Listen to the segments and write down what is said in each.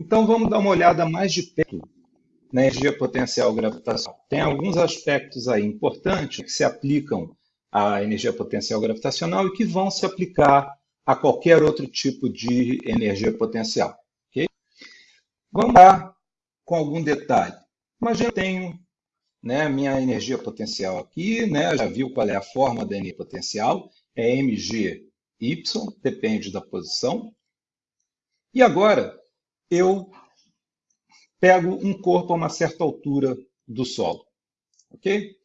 Então vamos dar uma olhada mais de perto na energia potencial gravitacional. Tem alguns aspectos aí importantes que se aplicam à energia potencial gravitacional e que vão se aplicar a qualquer outro tipo de energia potencial. Okay? Vamos lá com algum detalhe. Imagina eu tenho né, minha energia potencial aqui, né, já viu qual é a forma da energia potencial, é mgy, depende da posição. E agora eu pego um corpo a uma certa altura do solo. ok?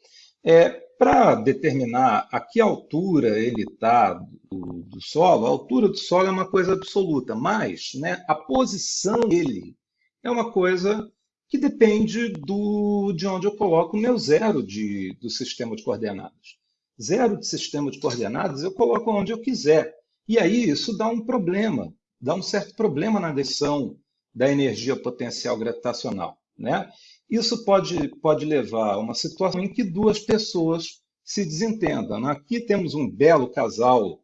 É, Para determinar a que altura ele está do, do, solo, a altura do solo é uma coisa absoluta, mas né, a posição dele é uma coisa que depende do, de onde eu coloco o meu zero de, do sistema de coordenadas. Zero de sistema de coordenadas eu coloco onde eu quiser. E aí isso dá um problema, dá um certo problema na decisão da energia potencial gravitacional. Né? Isso pode, pode levar a uma situação em que duas pessoas se desentendam. Aqui temos um belo casal,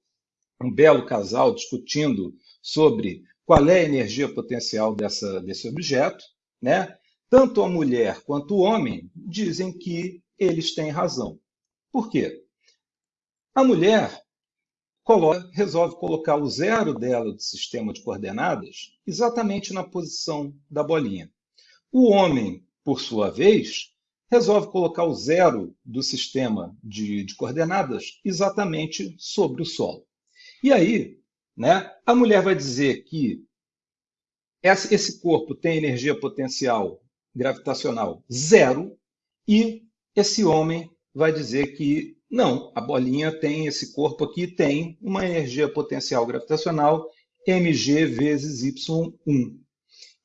um belo casal discutindo sobre qual é a energia potencial dessa, desse objeto. Né? Tanto a mulher quanto o homem dizem que eles têm razão. Por quê? A mulher coloca, resolve colocar o zero dela do sistema de coordenadas exatamente na posição da bolinha. O homem, por sua vez, resolve colocar o zero do sistema de, de coordenadas exatamente sobre o solo. E aí, né, a mulher vai dizer que esse corpo tem energia potencial gravitacional zero e esse homem vai dizer que não, a bolinha tem esse corpo aqui, tem uma energia potencial gravitacional mg vezes y1.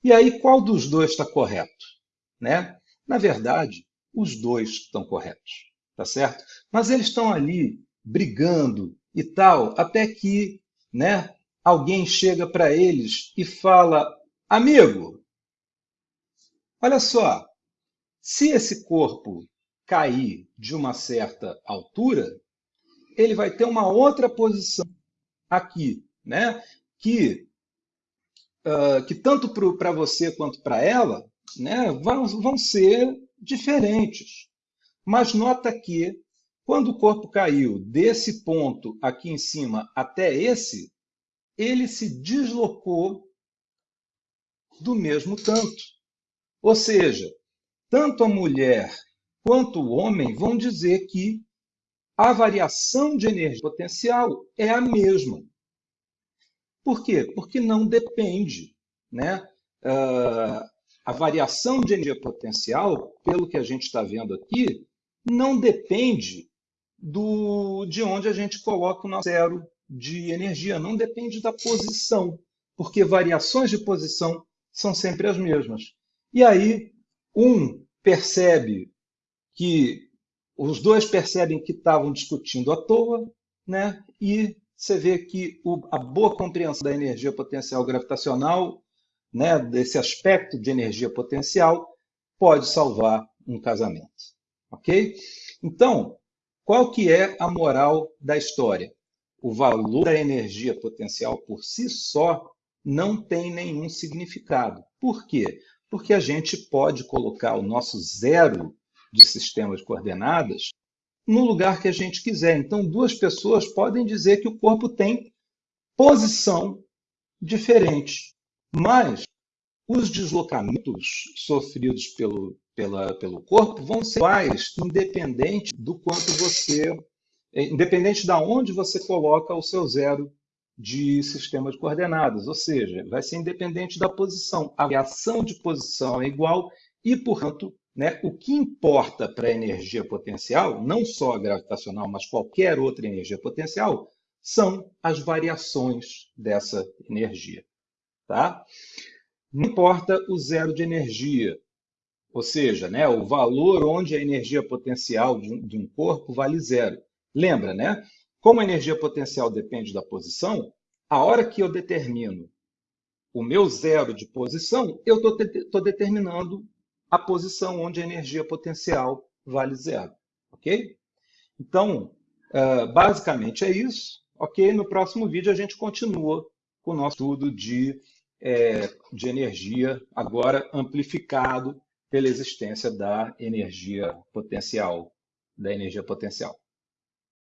E aí, qual dos dois está correto? Né? Na verdade, os dois estão corretos, tá certo? Mas eles estão ali brigando e tal, até que né, alguém chega para eles e fala: Amigo, olha só, se esse corpo cair de uma certa altura, ele vai ter uma outra posição aqui, né? que, uh, que tanto para você quanto para ela né, vão, vão ser diferentes. Mas nota que, quando o corpo caiu desse ponto aqui em cima até esse, ele se deslocou do mesmo tanto. Ou seja, tanto a mulher quanto o homem vão dizer que a variação de energia potencial é a mesma. Por quê? Porque não depende. Né? Uh, a variação de energia potencial, pelo que a gente está vendo aqui, não depende do, de onde a gente coloca o nosso zero de energia, não depende da posição, porque variações de posição são sempre as mesmas. E aí, um percebe que os dois percebem que estavam discutindo à toa, né? e você vê que o, a boa compreensão da energia potencial gravitacional, né, desse aspecto de energia potencial, pode salvar um casamento. Ok? Então, qual que é a moral da história? O valor da energia potencial por si só não tem nenhum significado. Por quê? Porque a gente pode colocar o nosso zero de sistema de coordenadas no lugar que a gente quiser. Então, duas pessoas podem dizer que o corpo tem posição diferente, mas os deslocamentos sofridos pelo, pela, pelo corpo vão ser iguais, independente do quanto você, independente de onde você coloca o seu zero de sistema de coordenadas, ou seja, vai ser independente da posição. A variação de posição é igual e, portanto, né? O que importa para a energia potencial, não só a gravitacional, mas qualquer outra energia potencial, são as variações dessa energia. Tá? Não importa o zero de energia, ou seja, né, o valor onde a energia potencial de um, de um corpo vale zero. Lembra, né? Como a energia potencial depende da posição, a hora que eu determino o meu zero de posição, eu estou determinando a posição onde a energia potencial vale zero. Ok? Então, uh, basicamente é isso. Ok? No próximo vídeo a gente continua com o nosso estudo de é, de energia, agora amplificado pela existência da energia potencial, da energia potencial.